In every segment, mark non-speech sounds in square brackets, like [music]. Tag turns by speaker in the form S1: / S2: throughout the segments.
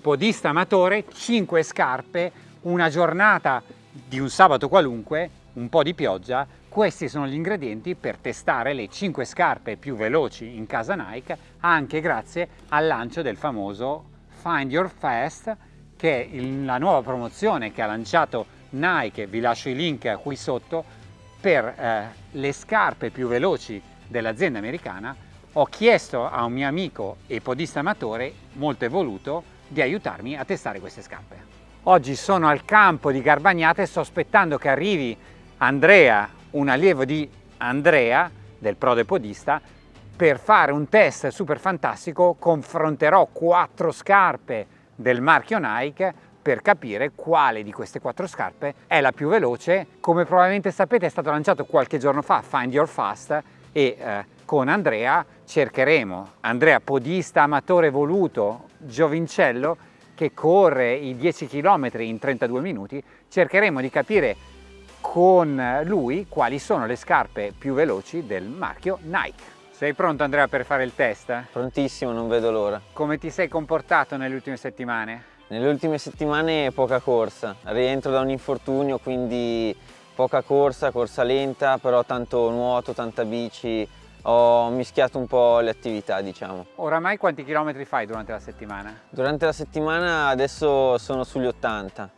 S1: un podista amatore 5 scarpe, una giornata di un sabato qualunque, un po' di pioggia, questi sono gli ingredienti per testare le 5 scarpe più veloci in casa Nike anche grazie al lancio del famoso Find Your Fast che è la nuova promozione che ha lanciato Nike, vi lascio i link qui sotto, per eh, le scarpe più veloci dell'azienda americana. Ho chiesto a un mio amico e podista amatore molto evoluto di aiutarmi a testare queste scarpe. Oggi sono al campo di Garbagnate e sto aspettando che arrivi Andrea, un allievo di Andrea, del Prode Podista, per fare un test super fantastico confronterò quattro scarpe del marchio Nike per capire quale di queste quattro scarpe è la più veloce. Come probabilmente sapete è stato lanciato qualche giorno fa Find Your Fast e eh, con Andrea cercheremo, Andrea podista amatore voluto, giovincello, che corre i 10 km in 32 minuti, cercheremo di capire con lui quali sono le scarpe più veloci del marchio Nike. Sei pronto Andrea per fare il test?
S2: Prontissimo, non vedo l'ora.
S1: Come ti sei comportato nelle ultime settimane?
S2: Nelle ultime settimane poca corsa, rientro da un infortunio quindi poca corsa, corsa lenta, però tanto nuoto, tanta bici, ho mischiato un po' le attività diciamo.
S1: Oramai quanti chilometri fai durante la settimana?
S2: Durante la settimana adesso sono sugli 80,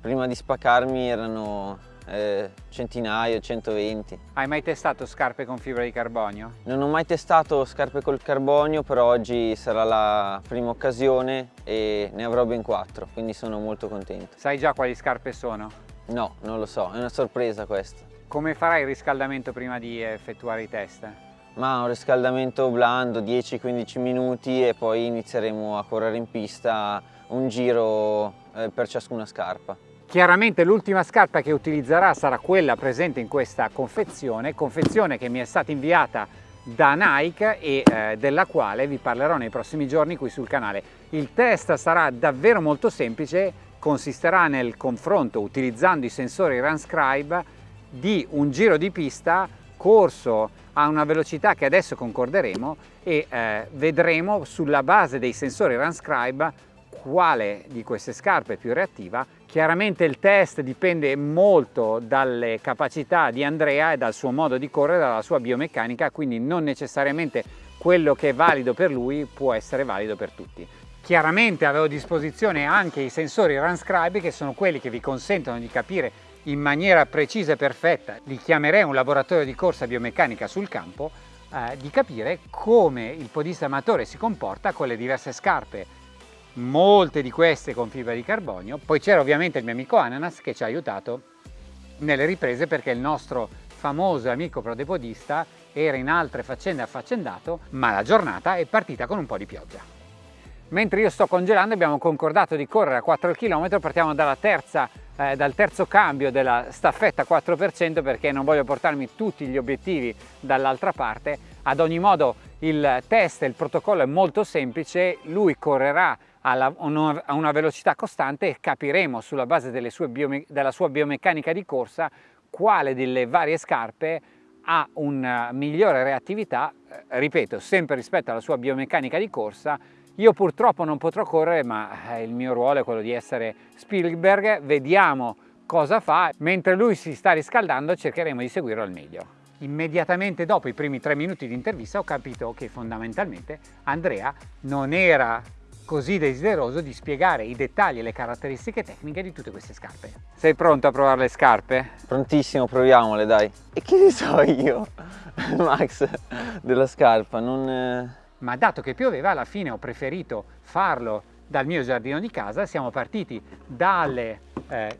S2: prima di spaccarmi erano eh, centinaio, 120.
S1: Hai mai testato scarpe con fibra di carbonio?
S2: Non ho mai testato scarpe col carbonio, però oggi sarà la prima occasione e ne avrò ben quattro, quindi sono molto contento.
S1: Sai già quali scarpe sono?
S2: No, non lo so, è una sorpresa questa.
S1: Come farai il riscaldamento prima di effettuare i test?
S2: Ma un riscaldamento blando, 10-15 minuti e poi inizieremo a correre in pista un giro eh, per ciascuna scarpa.
S1: Chiaramente l'ultima scarpa che utilizzerà sarà quella presente in questa confezione, confezione che mi è stata inviata da Nike e eh, della quale vi parlerò nei prossimi giorni qui sul canale. Il test sarà davvero molto semplice, consisterà nel confronto utilizzando i sensori Runscribe di un giro di pista corso a una velocità che adesso concorderemo e eh, vedremo sulla base dei sensori Runscribe quale di queste scarpe è più reattiva. Chiaramente il test dipende molto dalle capacità di Andrea e dal suo modo di correre, dalla sua biomeccanica, quindi non necessariamente quello che è valido per lui può essere valido per tutti. Chiaramente avevo a disposizione anche i sensori Runscribe che sono quelli che vi consentono di capire in maniera precisa e perfetta, li chiamerei un laboratorio di corsa biomeccanica sul campo, eh, di capire come il podista amatore si comporta con le diverse scarpe molte di queste con fibra di carbonio. Poi c'era ovviamente il mio amico Ananas che ci ha aiutato nelle riprese perché il nostro famoso amico prodepodista era in altre faccende affaccendato, ma la giornata è partita con un po' di pioggia. Mentre io sto congelando abbiamo concordato di correre a 4 km, partiamo terza, eh, dal terzo cambio della staffetta 4% perché non voglio portarmi tutti gli obiettivi dall'altra parte. Ad ogni modo il test, il protocollo è molto semplice, lui correrà a una velocità costante e capiremo sulla base della sua biomeccanica di corsa quale delle varie scarpe ha una migliore reattività, eh, ripeto, sempre rispetto alla sua biomeccanica di corsa. Io purtroppo non potrò correre, ma eh, il mio ruolo è quello di essere Spielberg, vediamo cosa fa. Mentre lui si sta riscaldando cercheremo di seguirlo al meglio. Immediatamente dopo i primi tre minuti di intervista ho capito che fondamentalmente Andrea non era così desideroso di spiegare i dettagli e le caratteristiche tecniche di tutte queste scarpe. Sei pronto a provare le scarpe?
S2: Prontissimo, proviamole dai. E che ne so io, [laughs] Max, della scarpa, non...
S1: Ma dato che pioveva, alla fine ho preferito farlo dal mio giardino di casa. Siamo partiti dalle eh,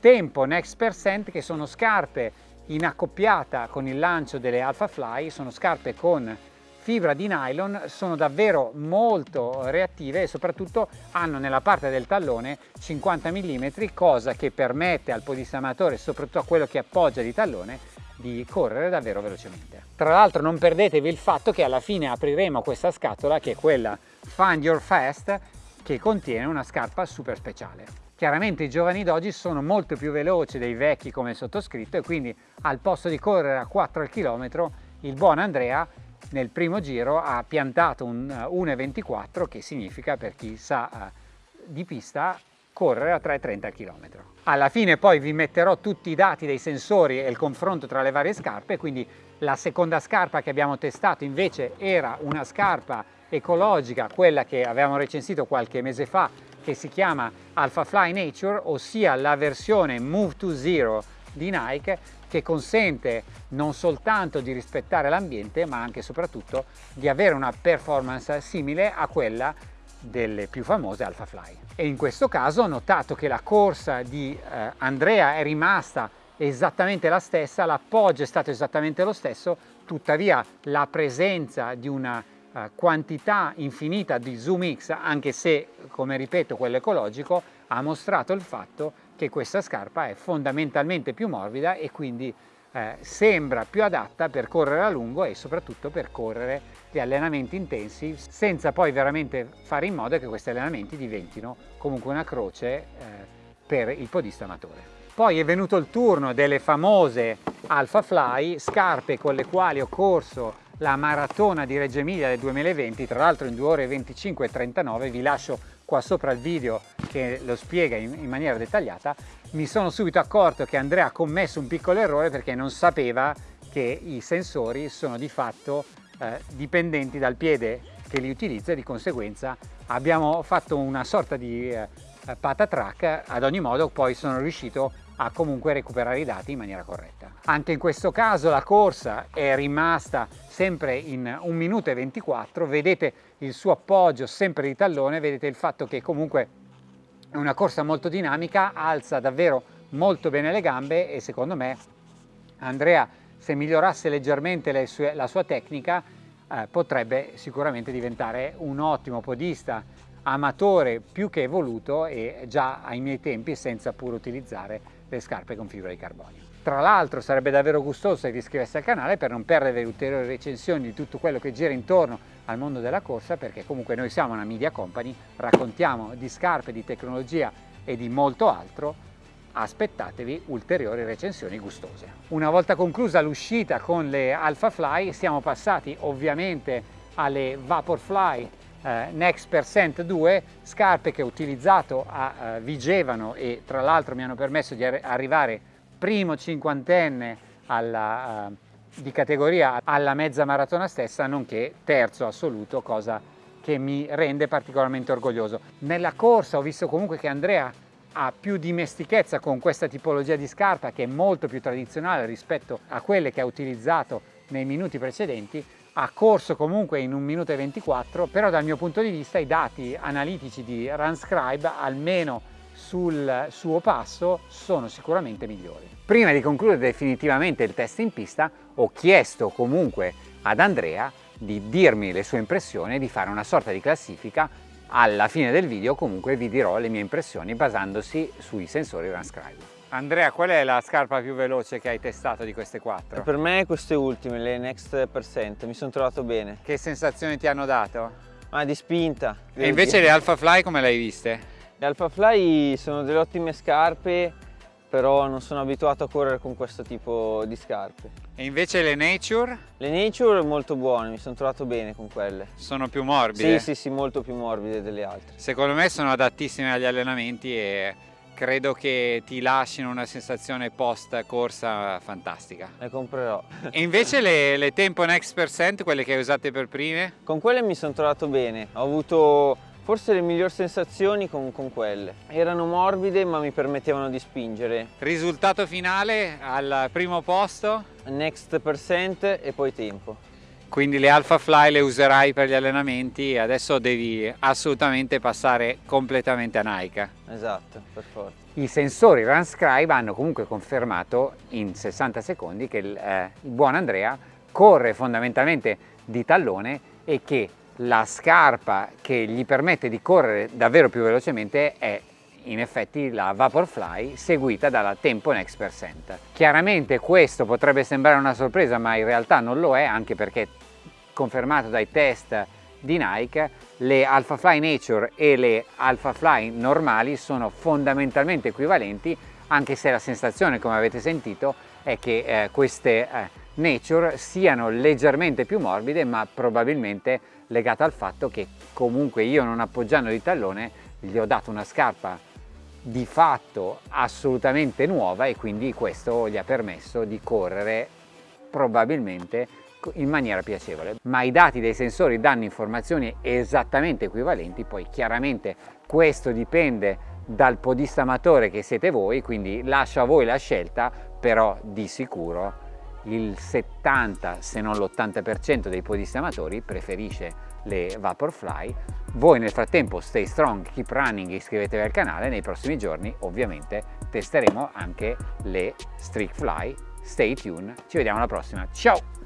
S1: Tempo Next Percent, che sono scarpe in accoppiata con il lancio delle Alpha Fly, sono scarpe con fibra di nylon sono davvero molto reattive e soprattutto hanno nella parte del tallone 50 mm cosa che permette al podistamatore soprattutto a quello che appoggia di tallone di correre davvero velocemente. Tra l'altro non perdetevi il fatto che alla fine apriremo questa scatola che è quella Find Your Fast che contiene una scarpa super speciale. Chiaramente i giovani d'oggi sono molto più veloci dei vecchi come sottoscritto e quindi al posto di correre a 4 al chilometro il buon Andrea nel primo giro ha piantato un 1,24 che significa per chi sa di pista correre a 3,30 km. Alla fine poi vi metterò tutti i dati dei sensori e il confronto tra le varie scarpe, quindi la seconda scarpa che abbiamo testato invece era una scarpa ecologica, quella che avevamo recensito qualche mese fa, che si chiama Alpha Fly Nature, ossia la versione Move to Zero di Nike che consente non soltanto di rispettare l'ambiente ma anche e soprattutto di avere una performance simile a quella delle più famose Alpha Fly. E in questo caso ho notato che la corsa di eh, Andrea è rimasta esattamente la stessa, l'appoggio è stato esattamente lo stesso, tuttavia la presenza di una uh, quantità infinita di Zoom X, anche se, come ripeto, quello ecologico, ha mostrato il fatto che questa scarpa è fondamentalmente più morbida e quindi eh, sembra più adatta per correre a lungo e soprattutto per correre gli allenamenti intensi senza poi veramente fare in modo che questi allenamenti diventino comunque una croce eh, per il podista amatore. Poi è venuto il turno delle famose Alpha Fly, scarpe con le quali ho corso la maratona di Reggio Emilia del 2020, tra l'altro in 2 ore 25 e 39, vi lascio qua sopra il video che lo spiega in, in maniera dettagliata, mi sono subito accorto che Andrea ha commesso un piccolo errore perché non sapeva che i sensori sono di fatto eh, dipendenti dal piede che li utilizza e di conseguenza abbiamo fatto una sorta di eh, patatrack, ad ogni modo poi sono riuscito a comunque recuperare i dati in maniera corretta. Anche in questo caso la corsa è rimasta sempre in 1 minuto e 24, vedete il suo appoggio sempre di tallone, vedete il fatto che comunque è una corsa molto dinamica, alza davvero molto bene le gambe e secondo me Andrea se migliorasse leggermente sue, la sua tecnica eh, potrebbe sicuramente diventare un ottimo podista amatore più che evoluto e già ai miei tempi senza pur utilizzare le scarpe con fibra di carbonio. Tra l'altro sarebbe davvero gustoso se ti iscrivessi al canale per non perdere ulteriori recensioni di tutto quello che gira intorno al mondo della corsa perché comunque noi siamo una media company, raccontiamo di scarpe, di tecnologia e di molto altro, aspettatevi ulteriori recensioni gustose. Una volta conclusa l'uscita con le Alpha Fly siamo passati ovviamente alle Vaporfly eh, Next Percent 2, scarpe che ho utilizzato a eh, Vigevano e tra l'altro mi hanno permesso di ar arrivare primo cinquantenne alla, uh, di categoria alla mezza maratona stessa, nonché terzo assoluto, cosa che mi rende particolarmente orgoglioso. Nella corsa ho visto comunque che Andrea ha più dimestichezza con questa tipologia di scarpa che è molto più tradizionale rispetto a quelle che ha utilizzato nei minuti precedenti ha corso comunque in 1 minuto e 24 però dal mio punto di vista i dati analitici di Runscribe almeno sul suo passo sono sicuramente migliori. Prima di concludere definitivamente il test in pista ho chiesto comunque ad Andrea di dirmi le sue impressioni e di fare una sorta di classifica alla fine del video comunque vi dirò le mie impressioni basandosi sui sensori Runscribe. Andrea, qual è la scarpa più veloce che hai testato di queste quattro?
S2: Per me queste ultime, le Next Percent, mi sono trovato bene.
S1: Che sensazioni ti hanno dato?
S2: Ah, di spinta.
S1: E invece le Alpha Fly come le hai viste?
S2: Le Alpha Fly sono delle ottime scarpe, però non sono abituato a correre con questo tipo di scarpe.
S1: E invece le Nature?
S2: Le Nature molto buone, mi sono trovato bene con quelle.
S1: Sono più morbide?
S2: Sì, sì, sì, molto più morbide delle altre.
S1: Secondo me sono adattissime agli allenamenti e credo che ti lasciano una sensazione post corsa fantastica.
S2: Le comprerò.
S1: E invece le, le Tempo Next Percent, quelle che hai usate per prime?
S2: Con quelle mi sono trovato bene, ho avuto forse le migliori sensazioni con, con, quelle. Erano morbide ma mi permettevano di spingere.
S1: Risultato finale al primo posto?
S2: Next Percent e poi tempo
S1: quindi le Alpha Fly le userai per gli allenamenti e adesso devi assolutamente passare completamente a Nike.
S2: Esatto, per forza.
S1: I sensori Runscribe hanno comunque confermato in 60 secondi che il, eh, il buon Andrea corre fondamentalmente di tallone e che la scarpa che gli permette di correre davvero più velocemente è in effetti la Vaporfly seguita dalla Tempo Next Percent. Chiaramente questo potrebbe sembrare una sorpresa ma in realtà non lo è anche perché confermato dai test di Nike, le Alpha Fly Nature e le Alpha Fly normali sono fondamentalmente equivalenti anche se la sensazione come avete sentito è che eh, queste eh, Nature siano leggermente più morbide ma probabilmente legata al fatto che comunque io non appoggiando di tallone gli ho dato una scarpa di fatto assolutamente nuova e quindi questo gli ha permesso di correre probabilmente in maniera piacevole. Ma i dati dei sensori danno informazioni esattamente equivalenti poi chiaramente questo dipende dal podista amatore che siete voi quindi lascio a voi la scelta però di sicuro il 70 se non l'80% dei podisti amatori preferisce le Vaporfly. Voi nel frattempo stay strong, keep running, iscrivetevi al canale nei prossimi giorni ovviamente testeremo anche le Streak Fly stay tuned ci vediamo alla prossima. Ciao